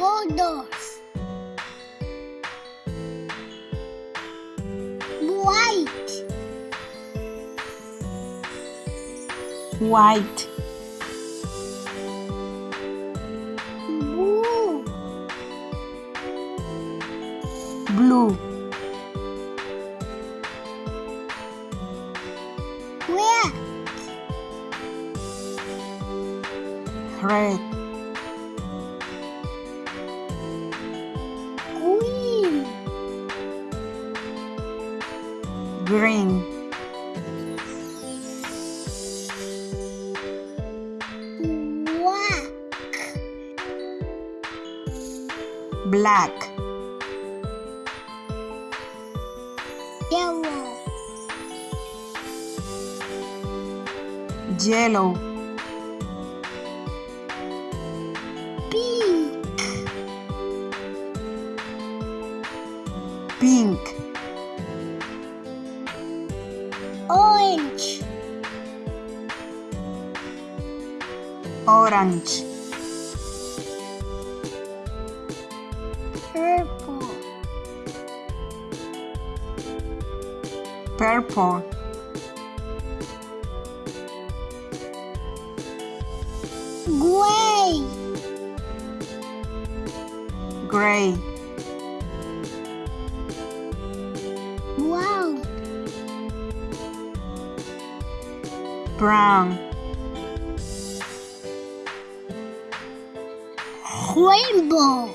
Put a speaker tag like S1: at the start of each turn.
S1: colors. White,
S2: white,
S1: blue,
S2: blue,
S1: red,
S2: red,
S1: green, black,
S2: black,
S1: yellow,
S2: yellow,
S1: pink,
S2: pink,
S1: orange,
S2: orange,
S1: purple,
S2: purple,
S1: gray,
S2: gray, brown,
S1: rainbow,